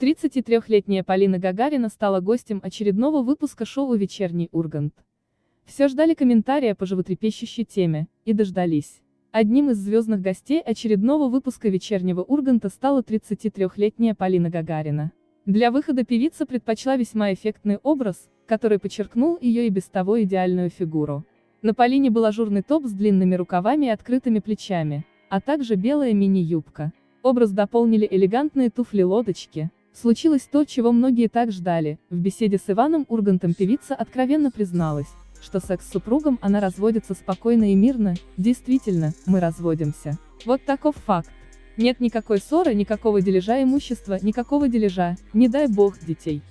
33-летняя Полина Гагарина стала гостем очередного выпуска шоу «Вечерний Ургант». Все ждали комментария по животрепещущей теме, и дождались. Одним из звездных гостей очередного выпуска «Вечернего Урганта» стала 33-летняя Полина Гагарина. Для выхода певица предпочла весьма эффектный образ, который подчеркнул ее и без того идеальную фигуру. На Полине был ажурный топ с длинными рукавами и открытыми плечами, а также белая мини-юбка. Образ дополнили элегантные туфли-лодочки, Случилось то, чего многие так ждали. В беседе с Иваном Ургантом певица откровенно призналась, что секс с супругом она разводится спокойно и мирно, действительно, мы разводимся. Вот таков факт. Нет никакой ссоры, никакого дележа имущества, никакого дележа, не дай бог, детей.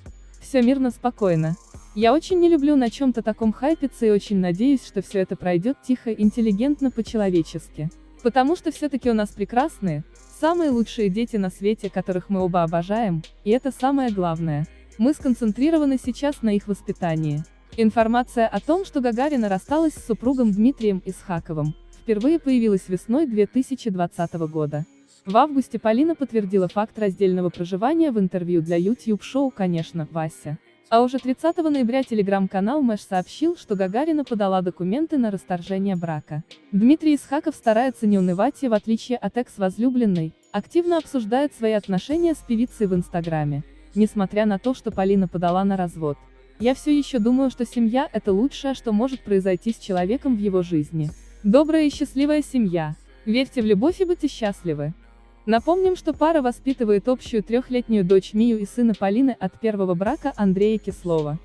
Все мирно, спокойно. Я очень не люблю на чем-то таком хайпиться и очень надеюсь, что все это пройдет тихо, интеллигентно, по-человечески. Потому что все-таки у нас прекрасные, Самые лучшие дети на свете, которых мы оба обожаем, и это самое главное. Мы сконцентрированы сейчас на их воспитании. Информация о том, что Гагарина рассталась с супругом Дмитрием Исхаковым, впервые появилась весной 2020 года. В августе Полина подтвердила факт раздельного проживания в интервью для YouTube-шоу «Конечно, Вася». А уже 30 ноября телеграм-канал Мэш сообщил, что Гагарина подала документы на расторжение брака. Дмитрий Исхаков старается не унывать и, в отличие от экс-возлюбленной, активно обсуждает свои отношения с певицей в Инстаграме. Несмотря на то, что Полина подала на развод. Я все еще думаю, что семья – это лучшее, что может произойти с человеком в его жизни. Добрая и счастливая семья. Верьте в любовь и будьте счастливы. Напомним, что пара воспитывает общую трехлетнюю дочь Мию и сына Полины от первого брака Андрея Кислова.